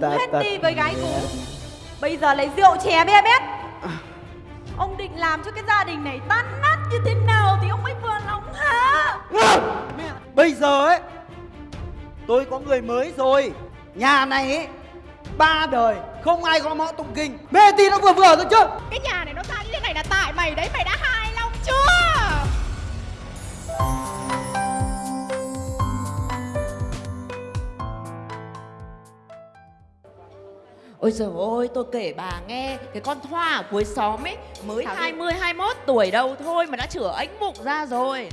Ta- hết ta- đi với gái cũ. Bây giờ lấy rượu chè be bét Ông định làm cho cái gia đình này tan nát như thế nào Thì ông mới vừa lòng hả? Bây giờ ấy tôi có người mới rồi. Nhà này ấy ba đời không ai gõ mõ tụng kinh. Mê tí nó vừa vừa thôi chứ. Cái nhà này nó ra như thế này là tại mày đấy Mày đã hài lòng chưa Ôi trời ơi, tôi kể bà nghe Cái con Thoa ở cuối xóm ấy Mới Sao 20, 21 tuổi đâu thôi Mà đã chửa ánh bụng ra rồi.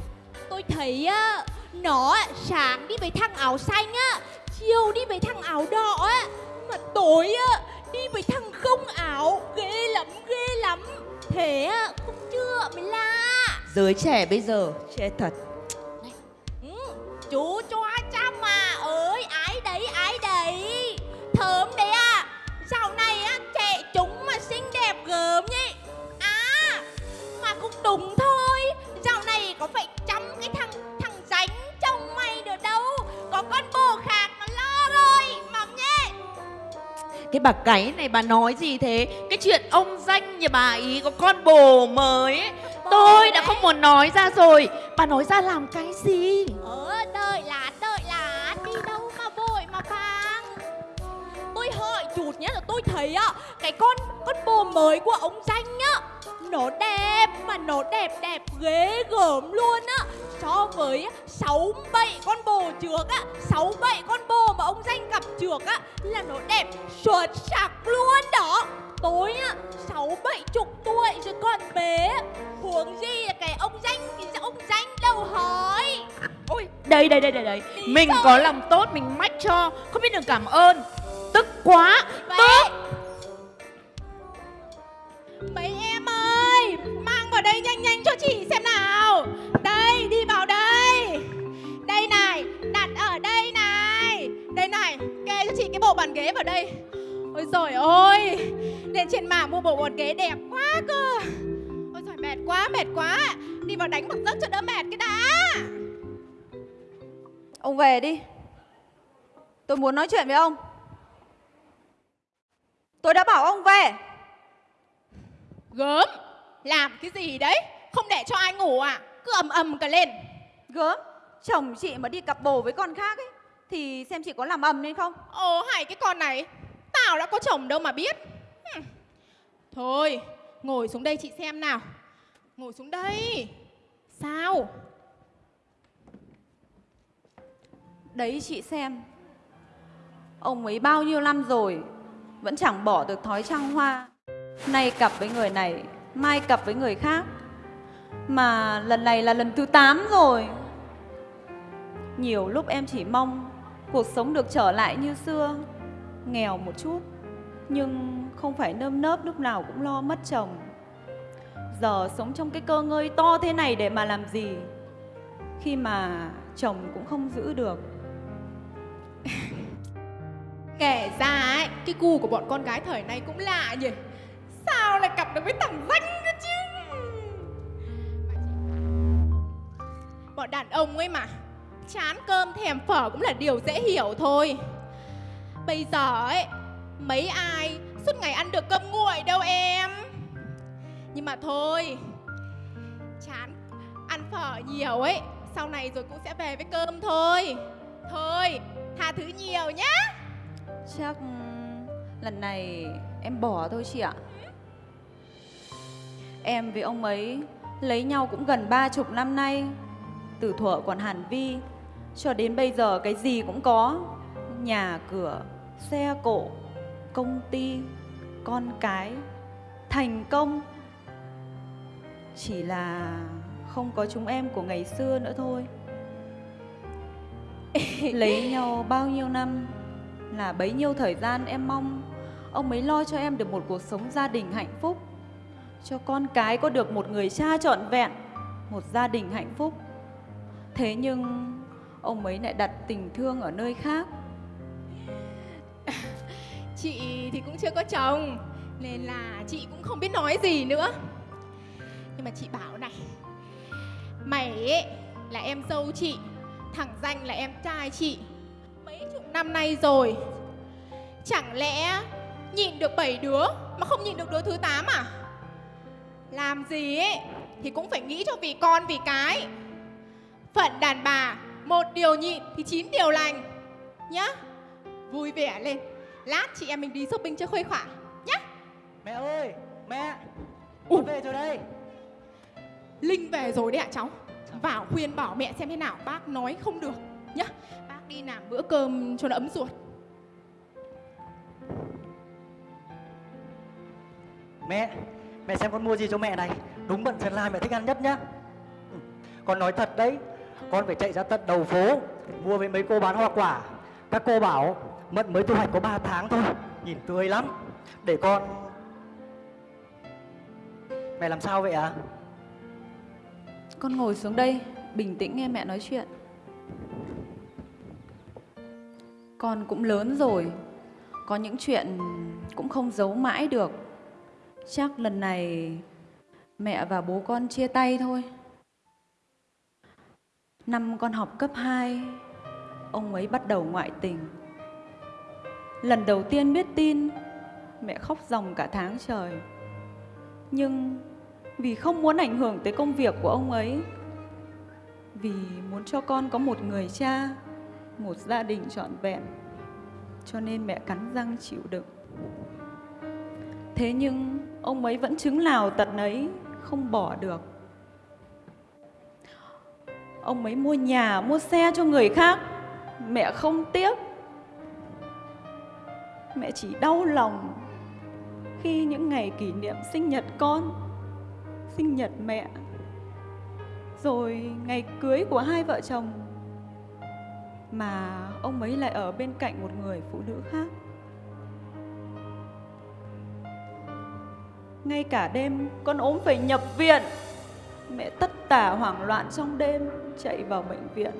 Tôi thấy á Nó sáng đi với thằng áo xanh á Chiều đi với thằng áo đỏ á Mà tối á Đi với thằng không áo Ghê lắm ghê lắm. Thế á không chưa mới lạ Giới trẻ bây giờ Chết thật. Ừ, Chú cho trăm mà ơi Ái đấy ái đấy. Thơm đấy Dạo này á trẻ chúng mà xinh đẹp gớm nhỉ? À Mà cũng đúng thôi. Dạo này có phải chăm cái thằng thằng ránh chồng mày được đâu? Có con bồ khác nó lo rồi Mắm nhé. Cái bà cái này bà nói gì thế? Cái chuyện ông danh nhà bà ý có con bồ mới. Ấy, Tôi đã đấy. không muốn nói ra rồi. Bà nói ra làm cái gì? Ờ nhé là tôi thấy á Cái con con bồ mới của ông danh á Nó đẹp mà nó đẹp đẹp ghê gớm luôn á. So với sáu bảy con bồ trước á sáu bảy con bồ mà ông danh gặp trước á Là nó đẹp xuất sắc luôn đó. Tôi á sáu bảy chục tuổi rồi còn bé Huống gì là cái ông danh Cái ông danh đâu hỏi. Ôi, đây đây đây đây đây. Mình có lòng tốt mình mách cho. Không biết đường cảm ơn Tức quá. Vậy Mấy em ơi Mang vào đây nhanh nhanh cho chị xem nào. Đây đi vào đây. Đây này Đặt ở đây này. Đây này Kê cho chị cái bộ bàn ghế vào đây. Ôi rồi ôi Lên trên mạng mua bộ bàn ghế đẹp quá cơ. Ôi giời mệt quá mệt quá. Đi vào đánh một giấc cho đỡ mệt cái đã. Ông về đi. Tôi muốn nói chuyện với ông Tôi đã bảo ông về. Gớm? Làm cái gì đấy? Không để cho ai ngủ à? Cứ ầm ầm cả lên. Gớm? Chồng chị mà đi cặp bồ với con khác ấy Thì xem chị có làm ầm lên không? Ồ hay cái con này. Tao đã có chồng đâu mà biết. Hừm. Thôi Ngồi xuống đây chị xem nào. Ngồi xuống đây. Sao? Đấy chị xem. Ông ấy bao nhiêu năm rồi vẫn chẳng bỏ được thói trăng hoa. Nay cặp với người này, Mai cặp với người khác. Mà lần này là lần thứ 8 rồi. Nhiều lúc em chỉ mong Cuộc sống được trở lại như xưa, Nghèo một chút. Nhưng không phải nơm nớp lúc nào cũng lo mất chồng. Giờ sống trong cái cơ ngơi to thế này để mà làm gì? Khi mà chồng cũng không giữ được. Kể ra ấy, Cái gu của bọn con gái thời nay cũng lạ nhỉ. Sao lại cặp được với thằng danh cơ chứ? Bọn đàn ông ấy mà, Chán cơm thèm phở cũng là điều dễ hiểu thôi. Bây giờ ấy, Mấy ai suốt ngày ăn được cơm nguội đâu em? Nhưng mà thôi, Chán ăn phở nhiều ấy, Sau này rồi cũng sẽ về với cơm thôi. Thôi, tha thứ nhiều nhá. Chắc lần này em bỏ thôi chị ạ. Em với ông ấy lấy nhau cũng gần ba chục năm nay Từ thuở còn Hàn Vi Cho đến bây giờ cái gì cũng có. Nhà cửa, xe cộ, công ty, con cái Thành công. Chỉ là không có chúng em của ngày xưa nữa thôi. Lấy nhau bao nhiêu năm? Là bấy nhiêu thời gian em mong, ông ấy lo cho em được một cuộc sống gia đình hạnh phúc. Cho con cái có được một người cha trọn vẹn, một gia đình hạnh phúc. Thế nhưng, ông ấy lại đặt tình thương ở nơi khác. Chị thì cũng chưa có chồng, Nên là chị cũng không biết nói gì nữa. Nhưng mà chị bảo này, Mày ấy là em dâu chị, Thằng danh là em trai chị. Mấy chục năm nay rồi Chẳng lẽ nhịn được 7 đứa mà không nhịn được đứa thứ 8 à? Làm gì ấy thì cũng phải nghĩ cho vì con vì cái. Phận đàn bà, một điều nhịn thì chín điều lành. Nhá. Vui vẻ lên. Lát chị em mình đi shopping cho khuây khỏa nhá. Mẹ ơi, mẹ. Con về rồi đây. Linh về rồi đấy ạ cháu Vào khuyên bảo mẹ xem thế nào Bác nói không được nhá đi làm bữa cơm cho nó ấm ruột. Mẹ, mẹ xem con mua gì cho mẹ này. Đúng bận Sơn La mẹ thích ăn nhất nhá. Ừ, Con nói thật đấy Con phải chạy ra tận đầu phố Mua với mấy cô bán hoa quả. Các cô bảo Mận mới thu hoạch có 3 tháng thôi Nhìn tươi lắm. Để con. Mẹ làm sao vậy ạ? Con ngồi xuống đây, bình tĩnh nghe mẹ nói chuyện. Con cũng lớn rồi, có những chuyện cũng không giấu mãi được. Chắc lần này mẹ và bố con chia tay thôi. Năm con học cấp 2, ông ấy bắt đầu ngoại tình. Lần đầu tiên biết tin, mẹ khóc ròng cả tháng trời. Nhưng vì không muốn ảnh hưởng tới công việc của ông ấy vì muốn cho con có một người cha một gia đình trọn vẹn, cho nên mẹ cắn răng chịu đựng. Thế nhưng ông ấy vẫn chứng nào tật ấy không bỏ được. Ông ấy mua nhà, mua xe cho người khác, mẹ không tiếc. Mẹ chỉ đau lòng khi những ngày kỷ niệm sinh nhật con, sinh nhật mẹ. Rồi ngày cưới của hai vợ chồng mà ông ấy lại ở bên cạnh một người phụ nữ khác. Ngay cả đêm, con ốm phải nhập viện. Mẹ tất tả hoảng loạn trong đêm, chạy vào bệnh viện.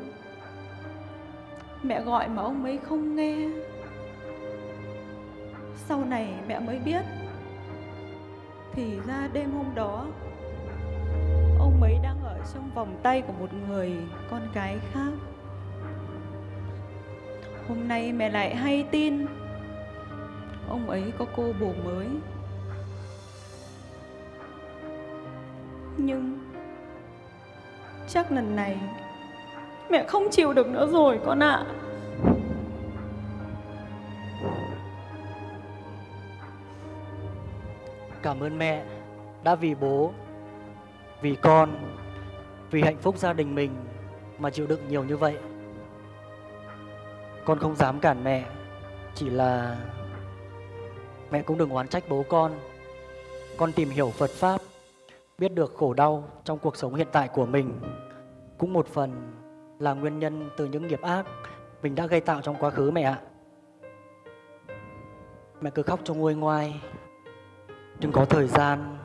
Mẹ gọi mà ông ấy không nghe. Sau này mẹ mới biết. Thì ra đêm hôm đó, ông ấy đang ở trong vòng tay của một người con gái khác hôm nay mẹ lại hay tin. Ông ấy có cô bồ mới. Nhưng chắc lần này mẹ không chịu được nữa rồi con ạ. Cảm ơn mẹ Đã vì bố, Vì con, Vì hạnh phúc gia đình mình Mà chịu đựng nhiều như vậy. Con không dám cản mẹ, Chỉ là Mẹ cũng đừng oán trách bố con. Con tìm hiểu Phật Pháp, Biết được khổ đau trong cuộc sống hiện tại của mình. Cũng một phần là nguyên nhân từ những nghiệp ác Mình đã gây tạo trong quá khứ mẹ ạ. Mẹ cứ khóc cho nguôi ngoai. Đừng có thời gian,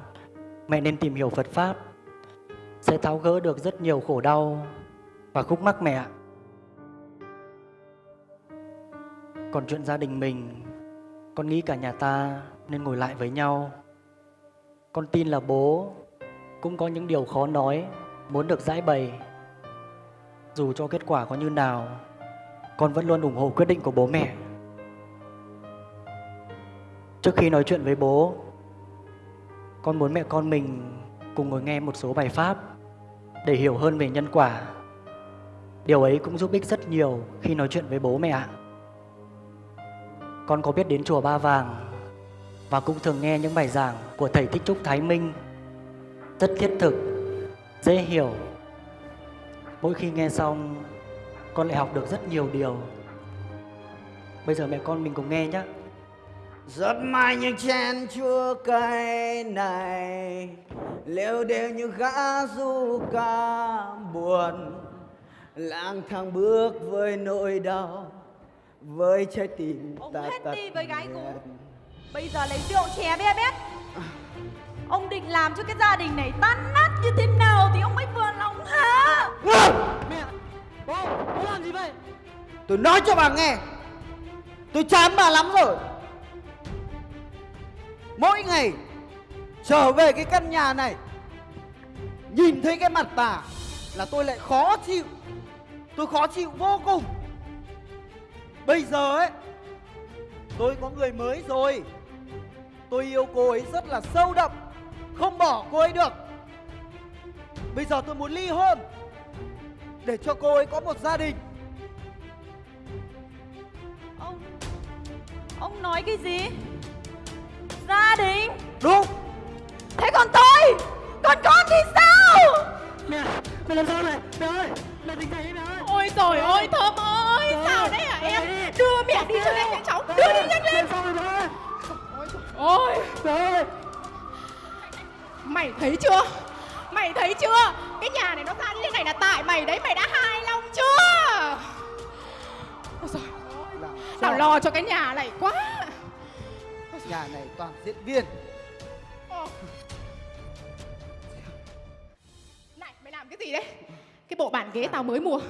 Mẹ nên tìm hiểu Phật Pháp. Sẽ tháo gỡ được rất nhiều khổ đau Và khúc mắc mẹ ạ. Còn chuyện gia đình mình, Con nghĩ cả nhà ta nên ngồi lại với nhau Con tin là bố Cũng có những điều khó nói, Muốn được giải bày Dù cho kết quả có như nào, Con vẫn luôn ủng hộ quyết định của bố mẹ Trước khi nói chuyện với bố, con muốn mẹ con mình cùng ngồi nghe một số bài pháp để hiểu hơn về nhân quả. Điều ấy cũng giúp ích rất nhiều khi nói chuyện với bố mẹ ạ. Con có biết đến chùa Ba Vàng và cũng thường nghe những bài giảng của thầy Thích Trúc Thái Minh rất thiết thực, dễ hiểu. Mỗi khi nghe xong, con lại học được rất nhiều điều. Bây giờ mẹ con mình cùng nghe nhé. rất mai những chén chua cay này Lêu đều như gã du ca buồn Lang thang bước với nỗi đau với trái tim Ông ta hết tật đi với gái cũ. Bây giờ lấy rượu chè be bét Ông định làm cho cái gia đình này tan nát như thế nào thì ông mới vừa lòng hả? Mẹ, bố, bố làm gì vậy? Tôi nói cho bà nghe. Tôi chán bà lắm rồi. Mỗi ngày Trở về cái căn nhà này Nhìn thấy cái mặt bà Là tôi lại khó chịu. Tôi khó chịu vô cùng Bây giờ ấy Tôi có người mới rồi. Tôi yêu cô ấy rất là sâu đậm Không bỏ cô ấy được. Bây giờ tôi muốn ly hôn Để cho cô ấy có một gia đình. Ông Ông nói cái gì? Gia đình? Đúng. Thế còn tôi? Còn con thì sao Mẹ, mẹ làm sao này? Mẹ ơi, mẹ tỉnh dậy đi mẹ ơi. Ôi trời ơi Thơm ơi Sao đấy hả em? Đưa mẹ đi cho nhanh cháu Đưa đi nhanh lên. Mẹ sao rồi mẹ ơi? Ôi. Mẹ ơi. Mày thấy chưa? Mày thấy chưa? Cái nhà này nó ra như thế này là tại mày đấy Mày đã hài lòng chưa? Ôi giời Tao lo cho cái nhà này quá. Nhà này toàn diễn viên mày đấy. Cái bộ bàn ghế tao mới mua.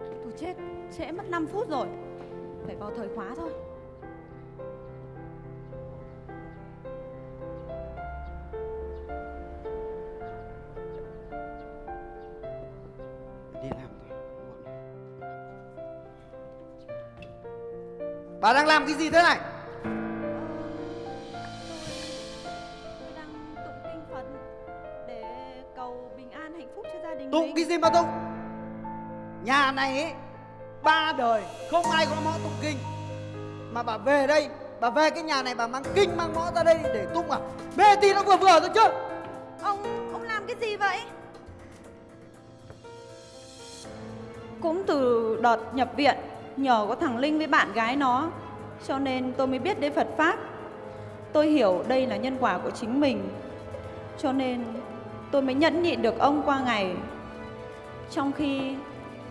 Tôi chết, Trễ mất 5 phút rồi. Phải vào thời khóa thôi. Đang làm cái gì thế này? Tôi đang tụng kinh Phật Để cầu bình an hạnh phúc cho gia đình Tụng mình cái gì mà tụng? Nhà này ấy Ba đời không ai có mõ tụng kinh. Mà bà về đây Bà về cái nhà này bà mang kinh mang mõ ra đây để tụng à? Mê tí nó vừa vừa thôi chứ Ông, ông làm cái gì vậy? Cũng từ đợt nhập viện Nhờ có thằng Linh với bạn gái nó. Cho nên tôi mới biết đến Phật Pháp. Tôi hiểu đây là nhân quả của chính mình. Cho nên tôi mới nhẫn nhịn được ông qua ngày. Trong khi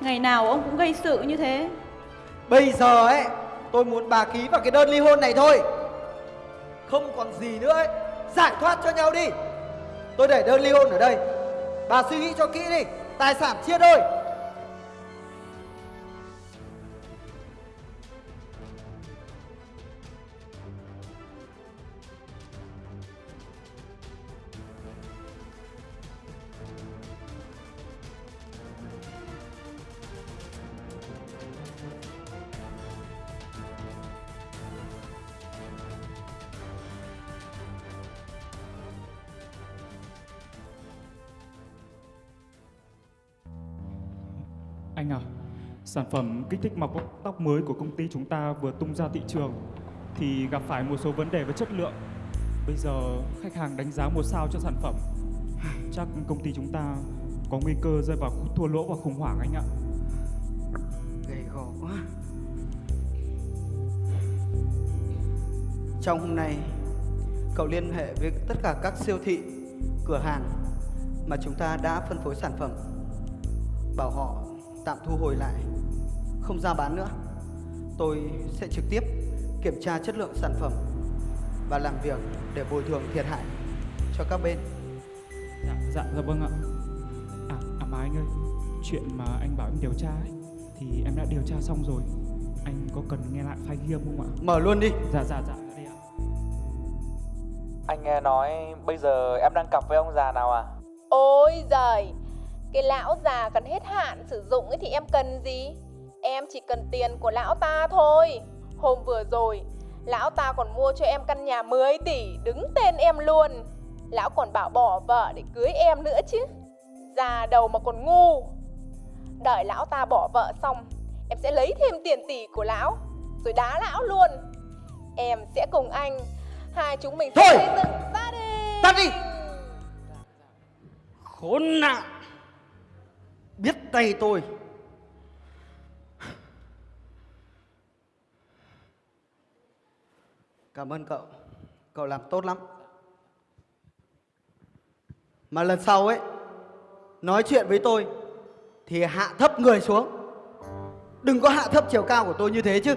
ngày nào ông cũng gây sự như thế. Bây giờ ấy, Tôi muốn bà ký vào cái đơn ly hôn này thôi. Không còn gì nữa ấy. Giải thoát cho nhau đi. Tôi để đơn ly hôn ở đây. Bà suy nghĩ cho kỹ đi. Tài sản chia đôi. Sản phẩm kích thích mọc tóc mới của công ty chúng ta vừa tung ra thị trường thì gặp phải một số vấn đề về chất lượng. Bây giờ, khách hàng đánh giá một sao cho sản phẩm. Chắc công ty chúng ta có nguy cơ rơi vào thua lỗ và khủng hoảng anh ạ. Gầy gò quá Trong hôm nay, Cậu liên hệ với tất cả các siêu thị, Cửa hàng Mà chúng ta đã phân phối sản phẩm Bảo họ tạm thu hồi lại Không ra bán nữa Tôi sẽ trực tiếp kiểm tra chất lượng sản phẩm Và làm việc để bồi thường thiệt hại cho các bên Dạ, dạ, dạ vâng ạ. À, à mà anh ơi, chuyện mà anh bảo em điều tra ấy thì em đã điều tra xong rồi. Anh có cần nghe lại file ghi âm không ạ? Mở luôn đi Dạ, dạ, dạ, đây ạ. Anh nghe nói bây giờ em đang cặp với ông già nào à? Ôi giời Cái lão già cần hết hạn sử dụng ấy thì em cần gì? Em chỉ cần tiền của lão ta thôi. Hôm vừa rồi Lão ta còn mua cho em căn nhà 10 tỷ Đứng tên em luôn. Lão còn bảo bỏ vợ để cưới em nữa chứ. Già đầu mà còn ngu. Đợi lão ta bỏ vợ xong Em sẽ lấy thêm tiền tỷ của lão Rồi đá lão luôn. Em sẽ cùng anh Hai chúng mình sẽ Thôi! xây dựng gia đình. Tắt đi! Khốn nạn Biết tay tôi. Cảm ơn cậu. Cậu làm tốt lắm. Mà lần sau ấy Nói chuyện với tôi Thì hạ thấp người xuống. Đừng có hạ thấp chiều cao của tôi như thế chứ.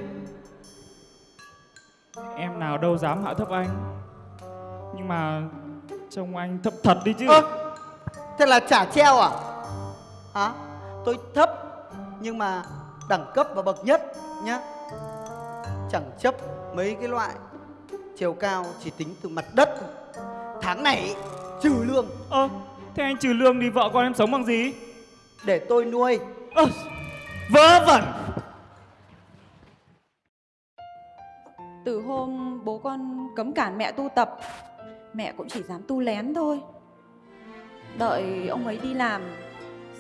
Em nào đâu dám hạ thấp anh. Nhưng mà trông anh thấp thật đi chứ. Ơ Thế là trả treo à Hả Tôi thấp Nhưng mà đẳng cấp và bậc nhất nhá Chẳng chấp mấy cái loại Chiều cao chỉ tính từ mặt đất thôi. Tháng này trừ lương Ơ, Thế anh trừ lương thì vợ con em sống bằng gì? Để tôi nuôi Ơ, vớ vẩn Từ hôm bố con cấm cản mẹ tu tập, mẹ cũng chỉ dám tu lén thôi. Đợi ông ấy đi làm,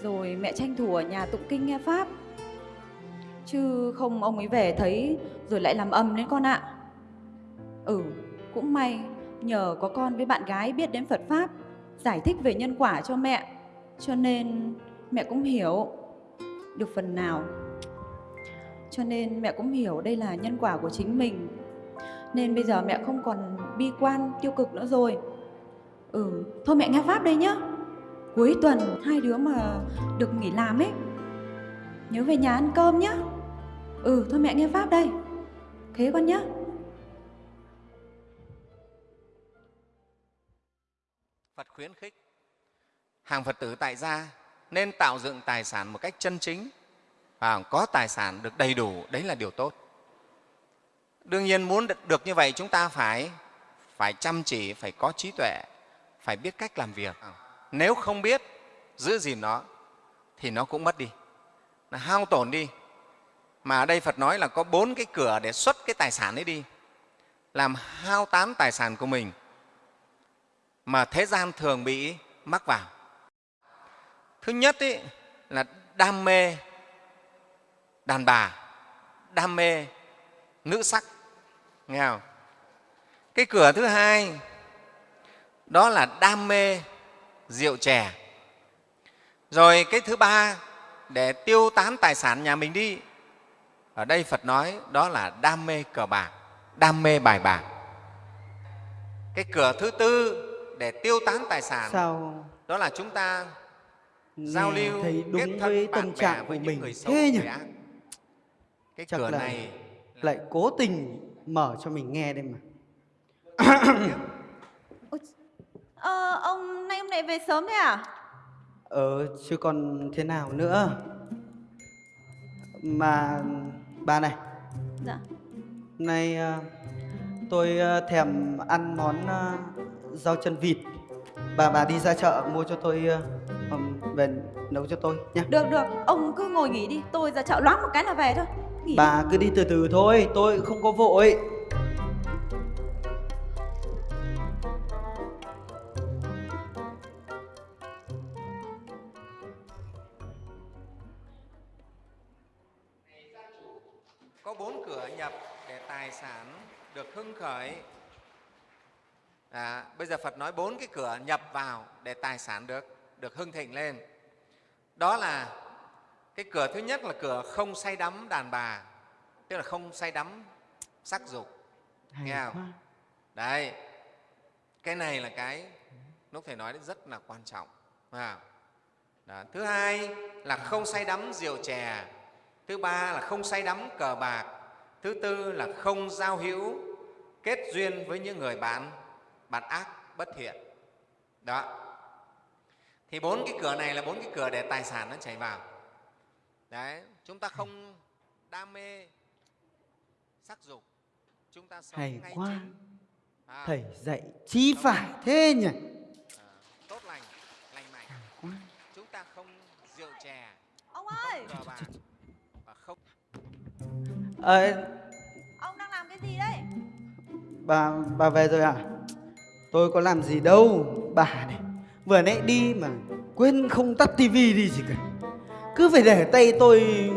rồi mẹ tranh thủ ở nhà tụng kinh nghe Pháp. Chứ không ông ấy về thấy rồi lại làm âm đến con ạ. Ừ, cũng may nhờ có con với bạn gái biết đến Phật Pháp, giải thích về nhân quả cho mẹ. Cho nên mẹ cũng hiểu được phần nào. Cho nên mẹ cũng hiểu đây là nhân quả của chính mình nên bây giờ mẹ không còn bi quan tiêu cực nữa rồi Ừ, thôi mẹ nghe Pháp đây nhá Cuối tuần hai đứa mà được nghỉ làm ấy. Nhớ về nhà ăn cơm nhá. Ừ, thôi mẹ nghe Pháp đây. Thế con nhá. Phật khuyến khích. Hàng Phật tử tại gia nên tạo dựng tài sản một cách chân chính. Và có tài sản được đầy đủ đấy là điều tốt. Đương nhiên muốn được- được như vậy chúng ta phải phải chăm chỉ phải có trí tuệ phải biết cách làm việc nếu không biết giữ gìn nó thì nó cũng mất đi. Nó hao tổn đi. Mà ở đây phật nói là có bốn cái cửa để xuất cái tài sản ấy đi làm hao tán tài sản của mình mà thế gian thường bị mắc vào. Thứ nhất ý, là đam mê đàn bà đam mê nữ sắc. Nghe không? Cái cửa thứ hai đó là đam mê rượu chè. Rồi cái thứ ba để tiêu tán tài sản nhà mình đi. Ở đây phật nói đó là đam mê cờ bạc đam mê bài bạc. Cái cửa thứ tư để tiêu tán tài sản Sao đó là chúng ta giao lưu thấy kết đúng thân với tâm trạng với của mình. người xấu thế nhỉ? người cái Chắc cửa này lại cố tình mở cho mình nghe đây mà Ờ, ông nay ông lại về sớm thế à? Ờ, chứ còn thế nào nữa? Mà bà này. Dạ. Nay ờ, tôi ờ, thèm ăn món ờ, rau chân vịt. Bà bà đi ra chợ mua cho tôi về nấu cho tôi nhé Được, được, ông cứ ngồi nghỉ đi. Tôi ra chợ loáng một cái là về thôi. Nghỉ đi. Bà cứ đi từ từ thôi, tôi không có vội có bốn cửa nhập để tài sản được hưng khởi à, bây giờ phật nói bốn cái cửa nhập vào để tài sản được được hưng thịnh lên đó là cái cửa thứ nhất là cửa không say đắm đàn bà tức là không say đắm sắc dục Hay nghe không quá. đấy cái này là cái lúc thầy nói rất là quan trọng không? Đó. thứ hai là không say đắm rượu chè thứ ba là không say đắm cờ bạc. Thứ tư là không giao hữu kết duyên với những người bạn bạn ác bất thiện. Đó. Thì bốn cái cửa này là bốn cái cửa để tài sản nó chảy vào. Đấy chúng ta không đam mê sắc dục. Chúng ta sống Hay ngay quá à, Thầy dạy chí phải thế nhỉ? à, tốt lành lành mạnh. Chúng ta không rượu chè. Ông ơi, cờ bạc Ờ, ông đang làm cái gì đấy? bà bà về rồi à tôi có làm gì đâu bà này. Vừa nãy đi mà quên không tắt tivi đi gì cả cứ phải để tay tôi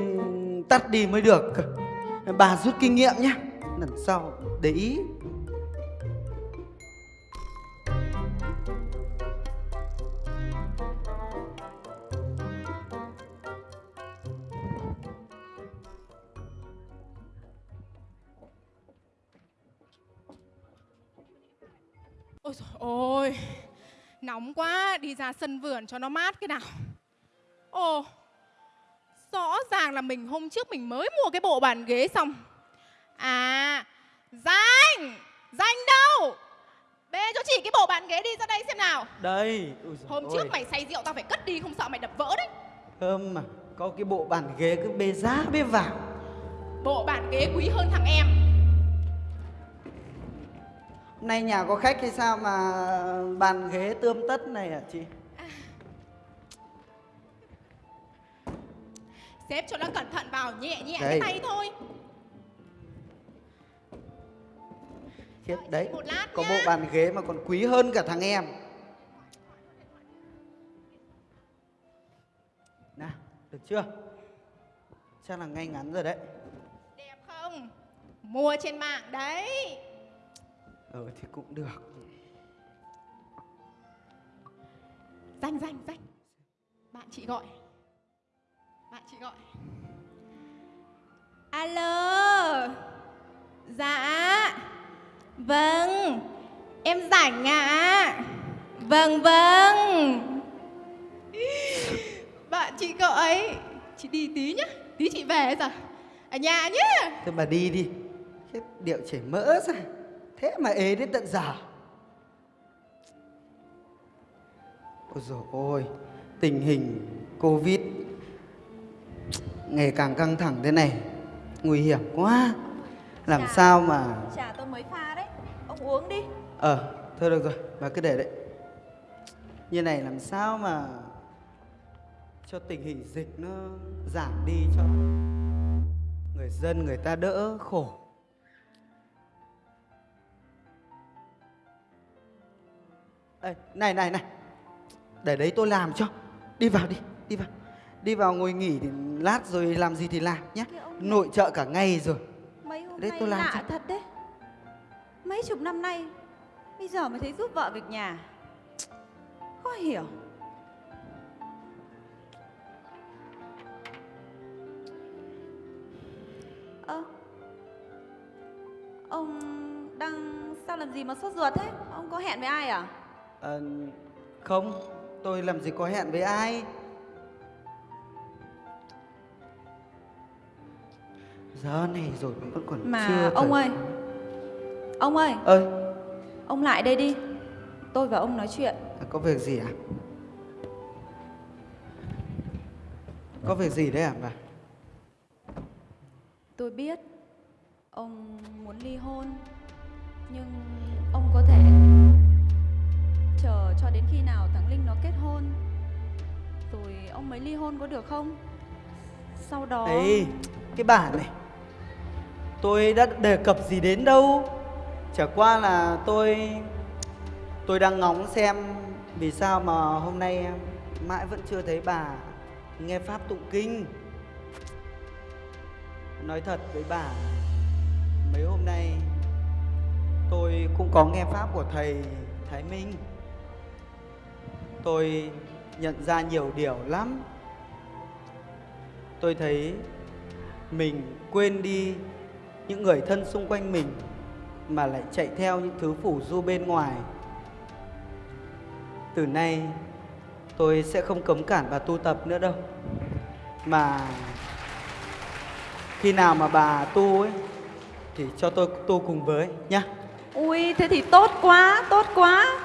tắt đi mới được bà rút kinh nghiệm nhé lần sau để ý Nóng quá Đi ra sân vườn cho nó mát cái nào. Ồ Rõ ràng là mình hôm trước mình mới mua cái bộ bàn ghế xong. À Danh Danh đâu? Bê cho chị cái bộ bàn ghế đi ra đây xem nào. Đây Ôi Hôm ơi, trước mày say rượu tao phải cất đi không sợ mày đập vỡ đấy. Thơm mà có cái bộ bàn ghế cứ bê giá bê vào Bộ bàn ghế quý hơn thằng em nay nhà có khách hay sao mà bàn ghế tươm tất này hả chị? À. sếp cho nó cẩn thận vào nhẹ nhẹ cái tay thôi. Khiếp đấy có nhá. bộ bàn ghế mà còn quý hơn cả thằng em. Nào được chưa? Chắc là ngay ngắn rồi đấy. Đẹp không? Mua trên mạng đấy. Ừ thì cũng được. Danh danh danh bạn chị gọi. Bạn chị gọi. Alo. Dạ. Vâng. Em rảnh ạ. Vâng vâng. Bạn chị gọi. Chị đi tí nhá. Tí chị về rồi ở nhà nhá. Thôi bà đi đi. Khiếp điệu chảy mỡ ra Thế mà ế đến tận giờ Ôi dồi ôi Tình hình Covid Ngày càng căng thẳng thế này Nguy hiểm quá Làm Dạ. sao mà Trà tôi mới pha đấy. Ông uống đi. Ờ thôi được rồi Bà cứ để đấy Như này làm sao mà Cho tình hình dịch nó giảm đi cho Người dân người ta đỡ khổ Ê, này này này Để đấy tôi làm cho Đi vào đi Đi vào Đi vào ngồi nghỉ thì lát rồi làm gì thì làm nhé Nội trợ cả ngày rồi Mấy hôm Đấy, nay tôi làm lạ cho. thật đấy. Mấy chục năm nay bây giờ mới thấy giúp vợ việc nhà. Khó hiểu. Ơ. ông đang sao làm gì mà sốt ruột thế? Ông có hẹn với ai à? Ờ, Không Tôi làm gì có hẹn với ai Giờ này rồi mà vẫn còn Mà chưa ông ơi. Ông ơi, ơi ông lại đây đi. Tôi và ông nói chuyện. có việc gì à có việc gì đấy à bà Tôi biết ông muốn ly hôn nhưng ông có thể chờ cho đến khi nào thằng Linh nó kết hôn. Rồi ông mới ly hôn có được không? Sau đó Ê, cái bà này. Tôi đã đề cập gì đến đâu? Chả qua là tôi tôi đang ngóng xem vì sao mà hôm nay mãi vẫn chưa thấy bà nghe pháp tụng kinh. Nói thật với bà mấy hôm nay tôi cũng có nghe pháp của thầy thái minh tôi nhận ra nhiều điều lắm. Tôi thấy mình quên đi những người thân xung quanh mình mà lại chạy theo những thứ phủ du bên ngoài. Từ nay tôi sẽ không cấm cản bà tu tập nữa đâu. Mà khi nào mà bà tu ấy thì cho tôi tu cùng với nhá. Ui thế thì tốt quá, tốt quá.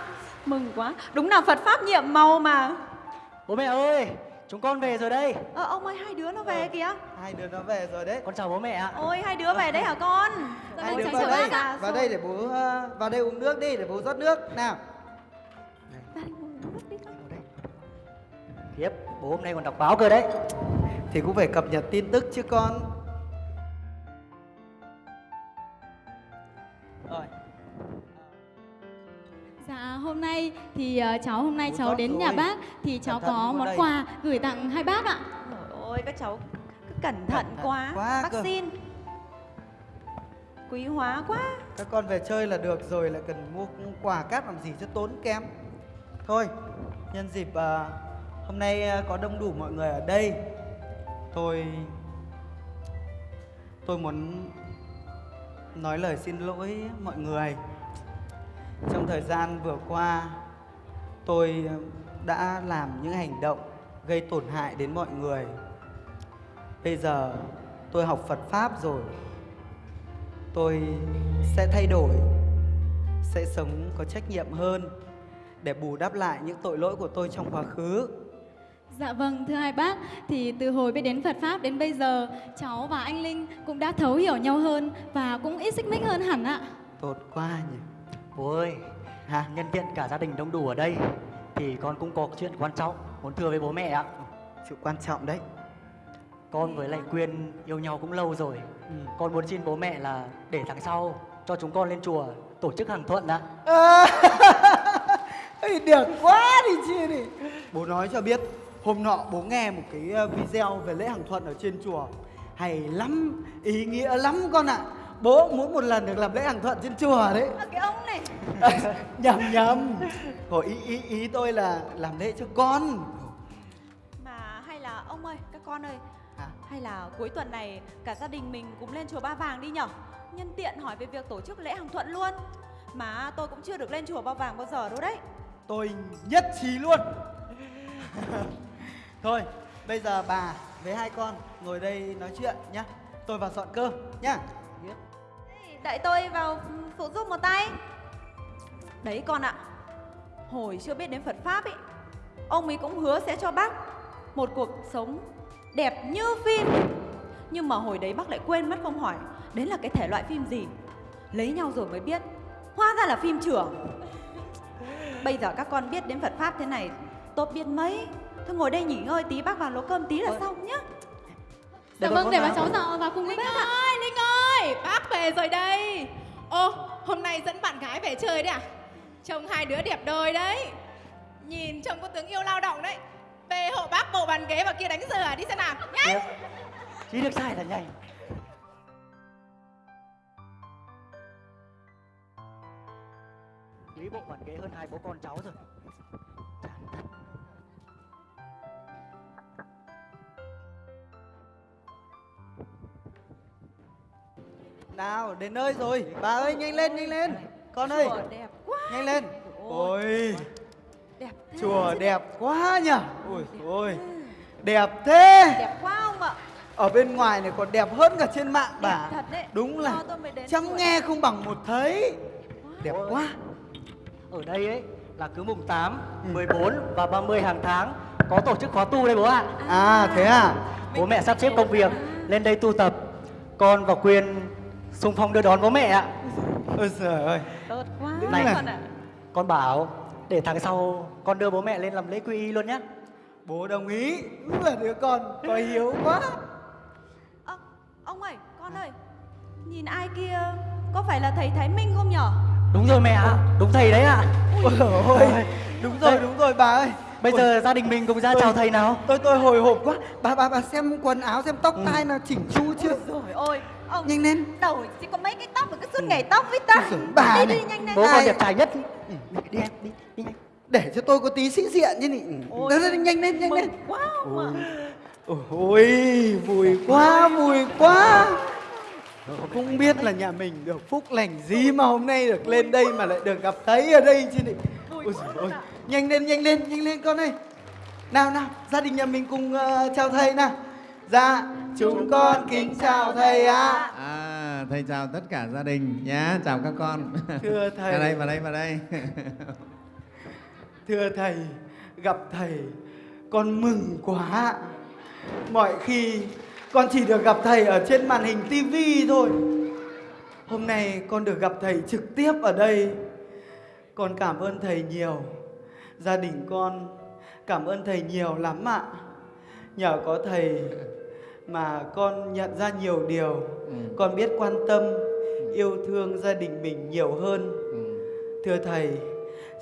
Mừng quá. Đúng là Phật pháp nhiệm màu mà. Bố mẹ ơi, chúng con về rồi đây. Ờ ông ơi hai đứa nó về kìa. hai đứa nó về rồi đấy Con chào bố mẹ ạ. Ôi hai đứa về đấy hả con? hai Ôi, đứa trời vào đây dạ, vào rồi. đây để bố ờ, vào đây uống nước đi để bố rót nước nào Ra đây ngồi uống nước đi con. Khiếp, bố hôm nay còn đọc báo cơ đấy. thì cũng phải cập nhật tin tức chứ con nay thì ờ, cháu hôm nay cháu đến rồi. nhà bác thì cháu có món đây. quà gửi tặng hai bác ạ. Trời ơi các cháu cứ cẩn thận thận quá. quá cơ. Vaccine. Quý hóa quá. các con về chơi là được rồi lại cần mua quà cáp làm gì cho tốn kém thôi nhân dịp à, hôm nay à, có đông đủ mọi người ở đây tôi tôi muốn nói lời xin lỗi mọi người trong thời gian vừa qua tôi à, đã làm những hành động gây tổn hại đến mọi người. Bây giờ tôi học phật pháp rồi. Tôi sẽ thay đổi sẽ sống có trách nhiệm hơn để bù đắp lại những tội lỗi của tôi trong quá khứ. Dạ vâng thưa hai bác thì từ hồi biết đến Phật pháp đến bây giờ cháu và anh Linh cũng đã thấu hiểu nhau hơn và cũng ít xích mích hơn hẳn ạ. tốt quá nhỉ Bố ơi, hả nhân tiện cả gia đình đông đủ ở đây thì con cũng có chuyện quan trọng muốn thưa với bố mẹ ạ. sự quan trọng đấy Con với lại Quyên yêu nhau cũng lâu rồi. Ừ. Con muốn xin bố mẹ là để tháng sau cho chúng con lên chùa tổ chức hàng thuận ạ. À, được quá đi chia đi Bố nói cho biết Hôm nọ bố nghe một cái ờ, video về lễ hàng thuận ở trên chùa Hay lắm, ý nghĩa lắm con ạ Bố muốn một lần được làm lễ hàng thuận trên chùa đấy. À, cái ông này. Nhầm nhầm. Hồi ý, ý, ý tôi là làm lễ cho con. Mà hay là ông ơi, các con ơi. Hả? Hay là cuối tuần này cả gia đình mình cùng lên chùa Ba Vàng đi nhở? Nhân tiện hỏi về việc tổ chức lễ hàng thuận luôn. Mà tôi cũng chưa được lên chùa Ba Vàng bao giờ đâu đấy. Tôi nhất trí luôn. Thôi, bây giờ bà với hai con ngồi đây nói chuyện nhá. Tôi vào dọn cơm nhá Đợi tôi vào phụ giúp một tay. Đấy con ạ Hồi chưa biết đến Phật Pháp ấy Ông ấy cũng hứa sẽ cho bác Một cuộc sống đẹp như phim. Nhưng mà hồi đấy bác lại quên mất không hỏi Đấy là cái thể loại phim gì? Lấy nhau rồi mới biết Hóa ra là phim trưởng Bây giờ các con biết đến Phật Pháp thế này Tốt biết mấy. Thôi ngồi đây nghỉ ngơi tí bác vào nấu cơm tí là xong nhá. Dạ Để vâng, để vào. bà cháu dạo vào cùng với Linh bác. ạ ơi, bác về rồi đây. Ô, hôm nay dẫn bạn gái về chơi đấy à? Trông hai đứa đẹp đôi đấy. Nhìn trông có tướng yêu lao động đấy. Về hộ bác bộ bàn ghế vào kia đánh rửa đi xem nào nhanh, Chỉ được sai là nhanh Lý bộ bàn ghế hơn hai bố con cháu rồi. Nào, đến nơi rồi. Bà ơi, nhanh lên, nhanh lên. Con ơi, Chùa đẹp quá. Nhanh lên. Ôi, Đẹp thế. Chùa đẹp quá nhỉ? Ôi ôi. Đẹp thế. Đẹp quá ông ạ. Ở bên ngoài này còn đẹp hơn cả trên mạng bà. Thật đấy. Đúng là chăm nghe không bằng một thấy. Đẹp quá. Ở đây ấy là cứ mùng 8, 14 và 30 hàng tháng có tổ chức khóa tu đây bố ạ. À. Thế à? Bố mẹ sắp xếp công việc lên đây tu tập. Con và Quyên xung phong đưa đón bố mẹ ạ. Ôi giời ơi. Tốt quá. Đúng Này. con ạ. Con bảo để tháng sau con đưa bố mẹ lên làm lễ quy y luôn nhé. Bố đồng ý. Đúng là đứa con có hiếu quá. Ơ, Ông ơi, con ơi. Nhìn ai kia Có phải là thầy Thái Minh không nhở? Đúng rồi mẹ ạ, đúng thầy đấy ạ. Ôi giời ơi. Đúng rồi, đúng rồi bà ơi. Bây Ôi, giờ gia đình mình cùng ra Tôi- chào thầy nào. Tôi tôi hồi hộp quá. Bà bà bà xem quần áo xem tóc tai là chỉnh chu chưa? Rồi ôi Ông Nhanh lên. đầu chỉ có mấy cái tóc mà cứ suốt ngày tóc với ta. Ôi bà Đi này. đi nhanh lên Bố con đẹp trai nhất. Ừ, đi em đi đi nhanh. Để cho tôi có tí sĩ diện chứ nhỉ. Ôi, Đấy, đấy, nhanh lên nhanh lên. quá ông ôi vui quá vui quá. Không biết là nhà mình được phúc lành gì mà hôm nay được lên đây mà lại được gặp thấy ở đây chứ nhỉ. Ôi ơi. nhanh lên nhanh lên nhanh lên con ơi. Nào nào gia đình nhà mình cùng ờ, chào thầy nào dạ chúng con kính chào thầy ạ À, thầy chào tất cả gia đình nhé, chào các con. thưa thầy Vào đây, vào đây, vào đây. Thưa thầy, gặp thầy con mừng quá. Mọi khi con chỉ được gặp thầy ở trên màn hình tivi thôi. Hôm nay con được gặp thầy trực tiếp ở đây. Con cảm ơn thầy nhiều. Gia đình con cảm ơn thầy nhiều lắm ạ. Nhờ có thầy mà con nhận ra nhiều điều. Ừ, Con biết quan tâm, yêu thương gia đình mình nhiều hơn. ừ. Thưa thầy,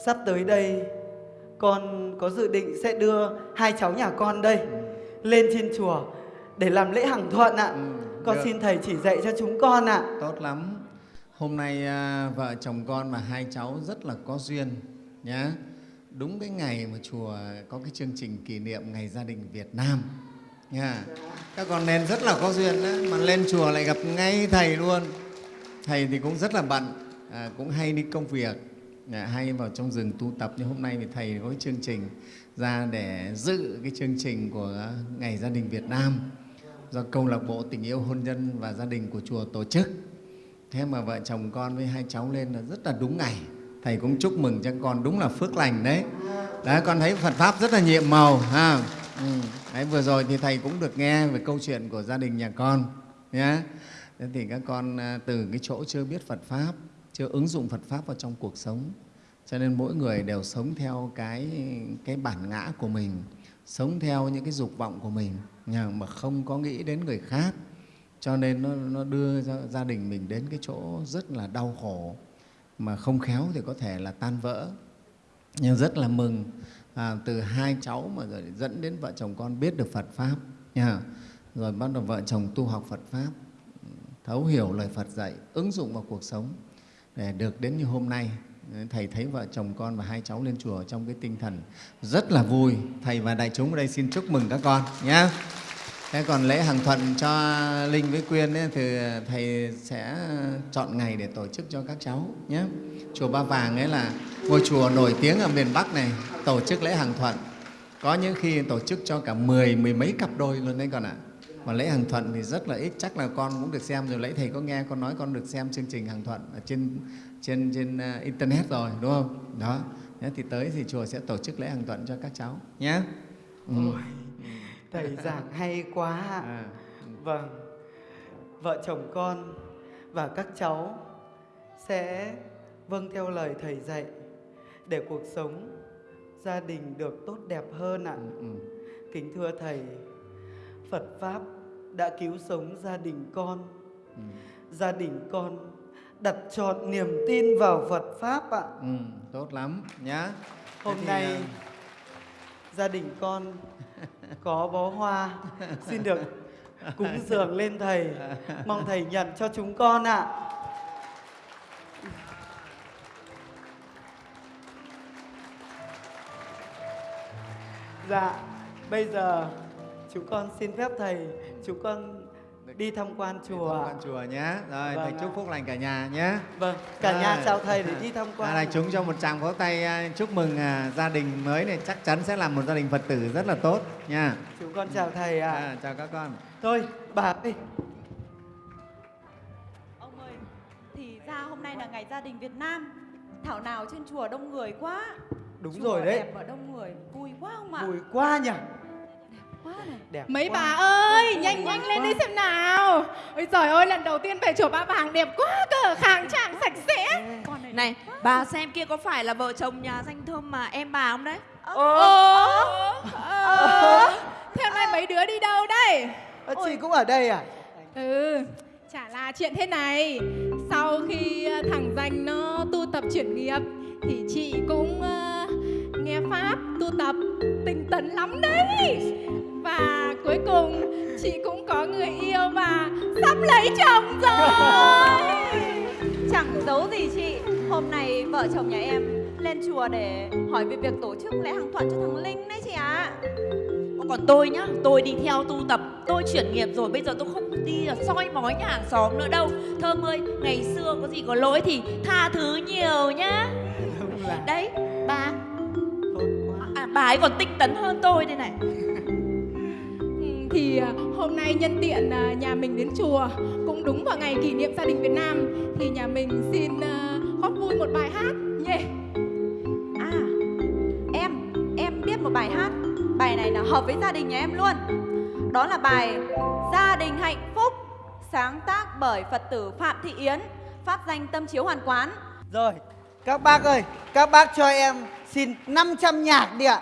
sắp tới đây con có dự định sẽ đưa hai cháu nhà con đây lên trên chùa để làm lễ hằng thuận ạ. Ừ, Con được. xin thầy chỉ dạy cho chúng con ạ. Tốt lắm. Hôm nay à, vợ chồng con và hai cháu rất là có duyên nhé. Đúng cái ngày mà chùa có cái chương trình kỷ niệm Ngày Gia đình Việt Nam. Nha. Các con nên rất là có duyên đấy, mà lên chùa lại gặp ngay thầy luôn. Thầy thì cũng rất là bận, à, cũng hay đi công việc, à, hay vào trong rừng tu tập. Nhưng hôm nay thì thầy có cái chương trình ra để dự cái chương trình của Ngày Gia đình Việt Nam do câu lạc bộ tình yêu hôn nhân và gia đình của chùa tổ chức. Thế mà vợ chồng con với hai cháu lên là rất là đúng ngày. Thầy cũng chúc mừng cho con đúng là phước lành đấy. Đấy, con thấy Phật Pháp rất là nhiệm màu. Ha. Ừ. Đấy, vừa rồi thì Thầy cũng được nghe về câu chuyện của gia đình nhà con. Nhé. Thế thì các con à, từ cái chỗ chưa biết Phật Pháp, chưa ứng dụng Phật Pháp vào trong cuộc sống, cho nên mỗi người đều sống theo cái, cái bản ngã của mình, sống theo những cái dục vọng của mình. nhà mà không có nghĩ đến người khác cho nên nó, nó đưa gia đình mình đến cái chỗ rất là đau khổ mà không khéo thì có thể là tan vỡ nhưng rất là mừng à, từ hai cháu mà rồi dẫn đến vợ chồng con biết được Phật pháp nha. Rồi bắt đầu vợ chồng tu học Phật pháp thấu hiểu lời Phật dạy ứng dụng vào cuộc sống để được đến như hôm nay. Thầy thấy vợ chồng con và hai cháu lên chùa trong cái tinh thần rất là vui. Thầy và đại chúng ở đây xin chúc mừng các con nhé thế còn lễ hàng thuận cho linh với quyên ấy, thì thầy sẽ chọn ngày để tổ chức cho các cháu nhé chùa ba vàng ấy là ngôi chùa nổi tiếng ở miền bắc này tổ chức lễ hàng thuận. Có những khi tổ chức cho cả mười mười mấy cặp đôi luôn đấy con ạ. Mà lễ hàng thuận thì rất là ít chắc là con cũng được xem rồi. Lấy thầy có nghe con nói con được xem chương trình hàng thuận ở trên trên trên uh, internet rồi đúng không? Đó. Thế thì tới thì chùa sẽ tổ chức lễ hàng thuận cho các cháu nhé. Ừ. Ôi, thầy giảng hay quá ạ. À, Vâng, vợ chồng con và các cháu sẽ vâng theo lời thầy dạy để cuộc sống gia đình được tốt đẹp hơn ạ. ừ, ừ. Kính thưa thầy, Phật pháp đã cứu sống gia đình con. Ừ. Gia đình con đặt trọn niềm tin vào Phật pháp ạ. Ừ, tốt lắm nhá. Hôm thì, nay à, gia đình con có bó hoa xin được cúng dường lên thầy mong thầy nhận cho chúng con ạ dạ bây giờ chúng con xin phép thầy chúng con đi tham quan chùa tham quan chùa nhé. Rồi Vâng thầy chúc phúc lành cả nhà nhé. vâng cả nhà Rồi. chào thầy để đi tham quan À, ạ. chúng cho một tràng pháo tay à, chúc mừng à, gia đình mới này chắc chắn sẽ là một gia đình Phật tử rất là tốt nha. chúng con chào thầy ạ À, chào các con. thôi bà ơi Ông ơi, thì ra hôm nay là ngày gia đình Việt Nam. Thảo nào trên chùa đông người quá. Đúng chùa rồi đấy đẹp và đông người, vui quá không ạ? vui quá nhỉ quá này. đẹp Mấy quá. bà ơi, nhanh nhanh lên đi xem nào. Ôi trời ơi, lần đầu tiên về chùa Ba Vàng đẹp quá cơ, khang trang sạch sẽ. Con này Này, bà xem kia có phải là vợ chồng nhà danh thơm mà em bà không đấy? Ồ, ờ, theo này mấy đứa đi đâu đây? Ơ, chị cũng ở đây à Ừ, chả là chuyện thế này. Sau khi ờ, thằng danh nó tu tập chuyển nghiệp thì chị cũng ờ, nghe pháp tu tập tinh tấn lắm đấy. Và cuối cùng chị cũng có người yêu và sắp lấy chồng rồi. Chẳng giấu gì chị Hôm nay vợ chồng nhà em lên chùa để hỏi về việc tổ chức lễ hàng thuận cho thằng Linh đấy chị ạ Còn tôi nhá, tôi đi theo tu tập, tôi chuyển nghiệp rồi, bây giờ tôi không đi soi mói nhà hàng xóm nữa đâu. Thơm ơi, ngày xưa có gì có lỗi thì tha thứ nhiều nhá. đúng ấy còn tinh tấn hơn tôi đây này. Ừ, thì à, hôm nay nhân tiện à, nhà mình đến chùa cũng đúng vào ngày kỷ niệm gia đình Việt Nam thì nhà mình xin à, góp vui một bài hát nhé. À em Em biết một bài hát Bài này là hợp với gia đình nhà em luôn Đó là bài Gia đình hạnh phúc Sáng tác bởi Phật tử Phạm Thị Yến Pháp danh tâm chiếu hoàn quán Rồi, các bác ơi, các bác cho em xin 500 nhạc đi ạ.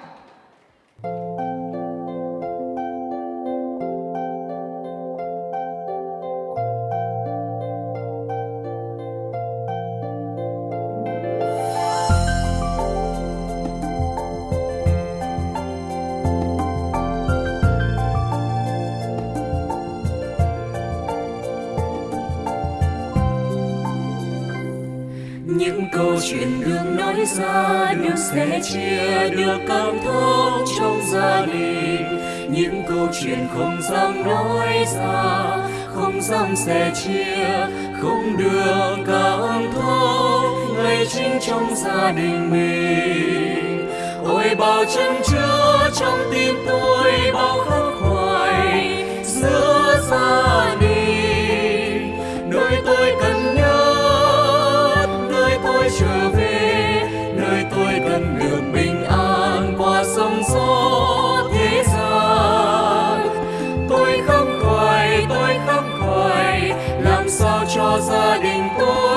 Chia được cảm thông trong gia đình. Những câu chuyện không dám nói ra, không dám sẻ chia, không được cảm thông ngay chính trong gia đình mình. Ôi, bao chân chứa trong tim tôi bao khắc khoải giữa gia đình. Gia đình tôi.